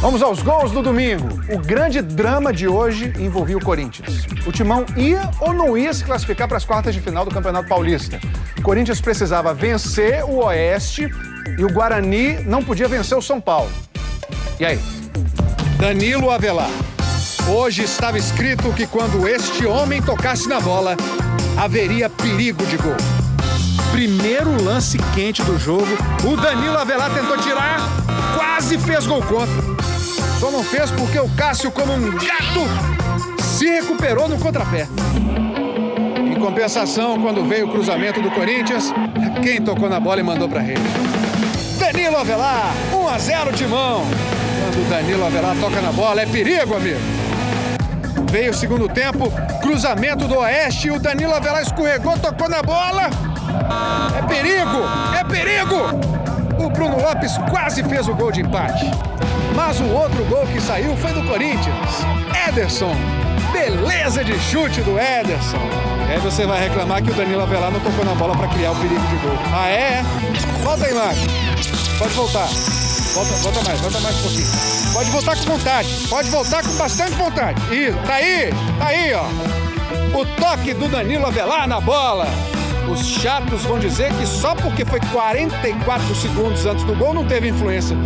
Vamos aos gols do domingo. O grande drama de hoje envolvia o Corinthians. O Timão ia ou não ia se classificar para as quartas de final do Campeonato Paulista. O Corinthians precisava vencer o Oeste e o Guarani não podia vencer o São Paulo. E aí? Danilo Avelar. Hoje estava escrito que quando este homem tocasse na bola, haveria perigo de gol. Primeiro lance quente do jogo, o Danilo Avelar tentou tirar, quase fez gol contra. Só não fez porque o Cássio, como um gato, se recuperou no contrapé. Em compensação, quando veio o cruzamento do Corinthians, quem tocou na bola e mandou para rede? Danilo Avelar, 1 a 0 Timão. Quando o Danilo Avelar toca na bola, é perigo, amigo. Veio o segundo tempo, cruzamento do Oeste, o Danilo Avelar escorregou, tocou na bola. É perigo, é perigo! O Bruno Lopes quase fez o gol de empate. Mas o outro gol que saiu foi do Corinthians. Ederson. Beleza de chute do Ederson. E aí você vai reclamar que o Danilo Avelar não tocou na bola para criar o perigo de gol. Ah, é? Volta a imagem. Pode voltar. Volta, volta mais, volta mais um pouquinho. Pode voltar com vontade. Pode voltar com bastante vontade. Isso, tá aí, tá aí, ó. O toque do Danilo Avelar na bola. Os chatos vão dizer que só porque foi 44 segundos antes do gol não teve influência.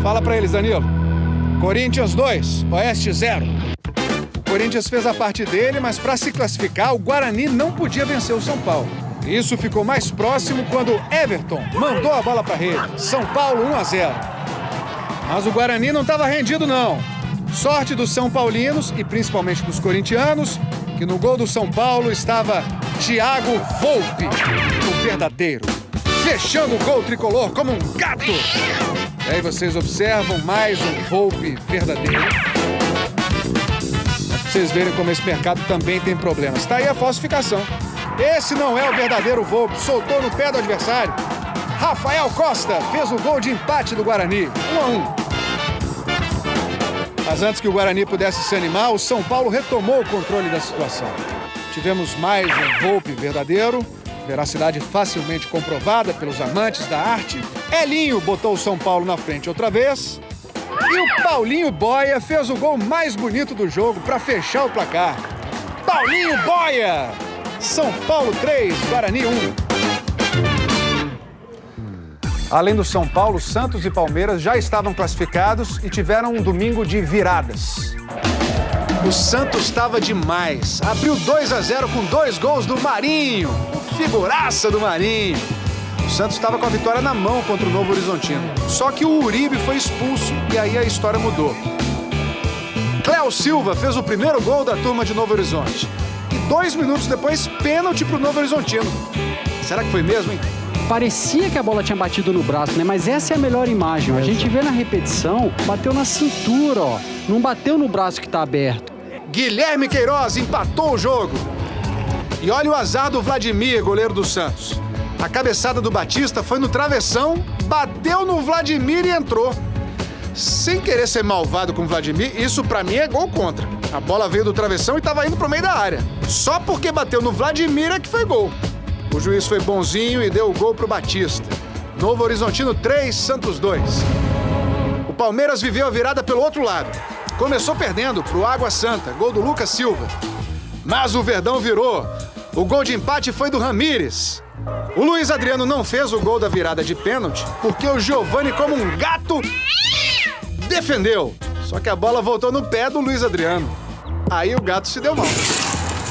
Fala para eles, Danilo. Corinthians 2, Oeste 0. O Corinthians fez a parte dele, mas para se classificar, o Guarani não podia vencer o São Paulo. Isso ficou mais próximo quando Everton mandou a bola para rede. São Paulo 1 a 0. Mas o Guarani não estava rendido não. Sorte dos São Paulinos e principalmente dos corintianos, que no gol do São Paulo estava Thiago Volpe, o verdadeiro, fechando o gol tricolor como um gato. E aí vocês observam mais um Volpe verdadeiro. Pra vocês verem como esse mercado também tem problemas. Tá aí a falsificação. Esse não é o verdadeiro Volpe, soltou no pé do adversário. Rafael Costa fez o gol de empate do Guarani, 1 a 1. Mas antes que o Guarani pudesse se animar, o São Paulo retomou o controle da situação. Tivemos mais um Volpe verdadeiro, veracidade facilmente comprovada pelos amantes da arte. Elinho botou o São Paulo na frente outra vez. E o Paulinho Boia fez o gol mais bonito do jogo para fechar o placar. Paulinho Boia! São Paulo 3, Guarani 1. Além do São Paulo, Santos e Palmeiras já estavam classificados e tiveram um domingo de viradas. O Santos estava demais. Abriu 2 a 0 com dois gols do Marinho. Figuraça do Marinho. O Santos estava com a vitória na mão contra o Novo Horizontino. Só que o Uribe foi expulso e aí a história mudou. Cléo Silva fez o primeiro gol da turma de Novo Horizonte. E dois minutos depois, pênalti para o Novo Horizontino. Será que foi mesmo, hein? Parecia que a bola tinha batido no braço, né? Mas essa é a melhor imagem. A gente vê na repetição, bateu na cintura, ó. Não bateu no braço que tá aberto. Guilherme Queiroz empatou o jogo. E olha o azar do Vladimir, goleiro do Santos. A cabeçada do Batista foi no travessão, bateu no Vladimir e entrou. Sem querer ser malvado com o Vladimir, isso pra mim é gol contra. A bola veio do travessão e tava indo pro meio da área. Só porque bateu no Vladimir é que foi gol. O juiz foi bonzinho e deu o gol pro Batista. Novo Horizontino 3, Santos 2. O Palmeiras viveu a virada pelo outro lado. Começou perdendo pro Água Santa, gol do Lucas Silva. Mas o Verdão virou. O gol de empate foi do Ramires. O Luiz Adriano não fez o gol da virada de pênalti porque o Giovani, como um gato, defendeu. Só que a bola voltou no pé do Luiz Adriano. Aí o gato se deu mal.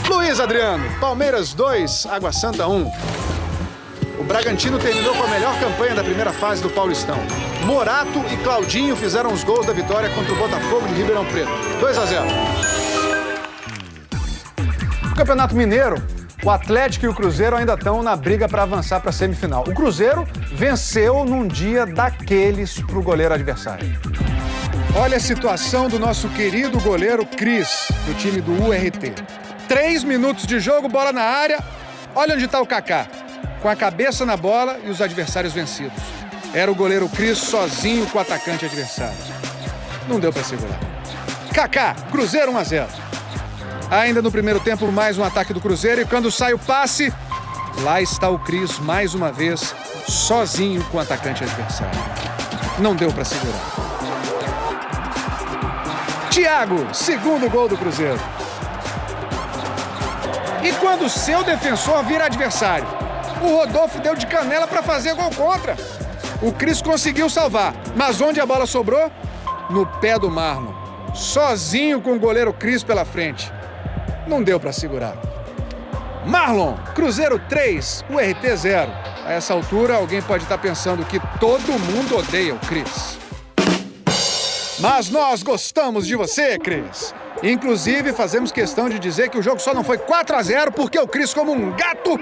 Luiz Adriano, Palmeiras 2, Água Santa 1. O Bragantino terminou com a melhor campanha da primeira fase do Paulistão. Morato e Claudinho fizeram os gols da vitória contra o Botafogo de Ribeirão Preto. 2 a 0. No Campeonato Mineiro, o Atlético e o Cruzeiro ainda estão na briga para avançar para a semifinal. O Cruzeiro venceu num dia daqueles para o goleiro adversário. Olha a situação do nosso querido goleiro Cris, do time do URT. Três minutos de jogo, bola na área. Olha onde está o Kaká. Com a cabeça na bola e os adversários vencidos. Era o goleiro Cris sozinho com o atacante adversário. Não deu para segurar. Kaká, Cruzeiro 1 a 0. Ainda no primeiro tempo, mais um ataque do Cruzeiro e quando sai o passe, lá está o Cris mais uma vez sozinho com o atacante adversário. Não deu para segurar. Thiago, segundo gol do Cruzeiro. E quando o seu defensor vira adversário? O Rodolfo deu de canela para fazer gol contra. O Cris conseguiu salvar, mas onde a bola sobrou? No pé do Marlon. Sozinho com o goleiro Cris pela frente. Não deu para segurar. Marlon, Cruzeiro 3, URT 0. A essa altura, alguém pode estar pensando que todo mundo odeia o Cris. Mas nós gostamos de você, Cris. Inclusive, fazemos questão de dizer que o jogo só não foi 4 a 0 porque o Cris, como um gato,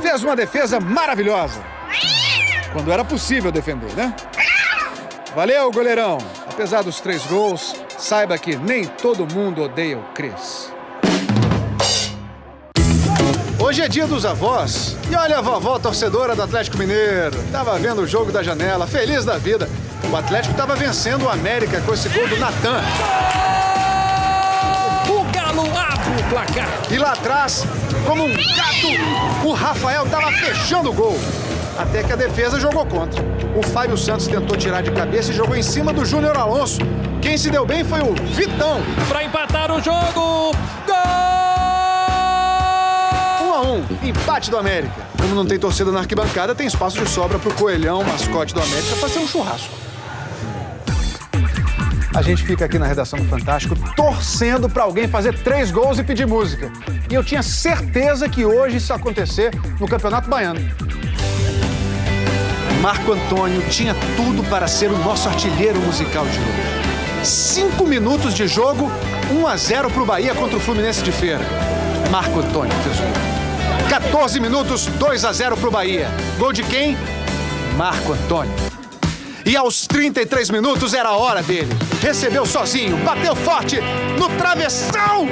fez uma defesa maravilhosa. Quando era possível defender, né? Valeu, goleirão. Apesar dos três gols, saiba que nem todo mundo odeia o Cris. Hoje é dia dos avós. E olha a vovó torcedora do Atlético Mineiro. Tava vendo o jogo da janela, feliz da vida. O Atlético tava vencendo o América com esse gol do Natan. Placar. E lá atrás, como um gato, o Rafael tava fechando o gol. Até que a defesa jogou contra. O Fábio Santos tentou tirar de cabeça e jogou em cima do Júnior Alonso. Quem se deu bem foi o Vitão. Para empatar o jogo. Gol! 1 a 1, empate do América. Como não tem torcida na arquibancada, tem espaço de sobra pro Coelhão, mascote do América, fazer um churrasco. A gente fica aqui na redação do Fantástico torcendo para alguém fazer três gols e pedir música. E eu tinha certeza que hoje isso ia acontecer no Campeonato Baiano. Marco Antônio tinha tudo para ser o nosso artilheiro musical de hoje. Cinco minutos de jogo, 1 a 0 para o Bahia contra o Fluminense de Feira. Marco Antônio fez o gol. 14 minutos, 2 a 0 para o Bahia. Gol de quem? Marco Antônio. E aos 33 minutos era a hora dele. Recebeu sozinho, bateu forte no travessão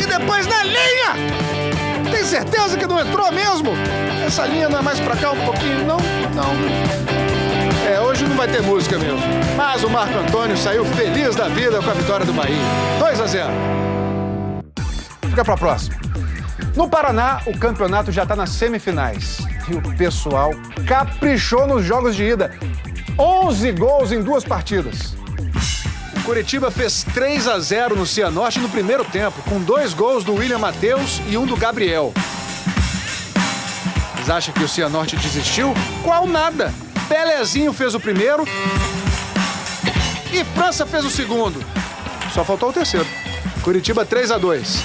e depois na linha. Tem certeza que não entrou mesmo? Essa linha não é mais pra cá um pouquinho? Não, não. É, hoje não vai ter música mesmo. Mas o Marco Antônio saiu feliz da vida com a vitória do Bahia. 2 a 0. Fica pra próxima. No Paraná, o campeonato já está nas semifinais. E o pessoal caprichou nos jogos de ida. 11 gols em duas partidas. O Curitiba fez 3 a 0 no Cianorte no primeiro tempo, com dois gols do William Matheus e um do Gabriel. Vocês acham que o Cianorte desistiu? Qual nada! Pelezinho fez o primeiro e França fez o segundo. Só faltou o terceiro. Curitiba 3 a 2.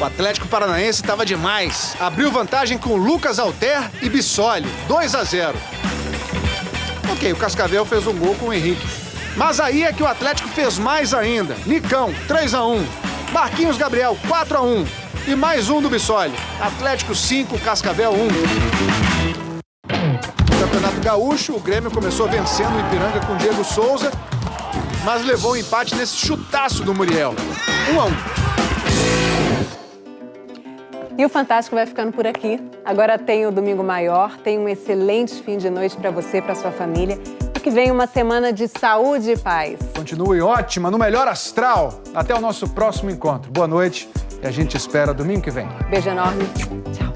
O Atlético Paranaense estava demais. Abriu vantagem com Lucas Alter e Bissoli, 2 a 0. Ok, o Cascavel fez um gol com o Henrique. Mas aí é que o Atlético fez mais ainda. Nicão, 3 a 1. Marquinhos Gabriel, 4 a 1. E mais um do Bissoli. Atlético 5, Cascavel 1. No Campeonato Gaúcho, o Grêmio começou vencendo o Ipiranga com Diego Souza, mas levou o um empate nesse chutaço do Muriel. 1 a 1. E o Fantástico vai ficando por aqui. Agora tem o Domingo Maior, tem um excelente fim de noite para você, para sua família. E que vem uma semana de saúde e paz. Continue ótima, no melhor astral. Até o nosso próximo encontro. Boa noite e a gente espera domingo que vem. Beijo enorme. Tchau.